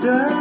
때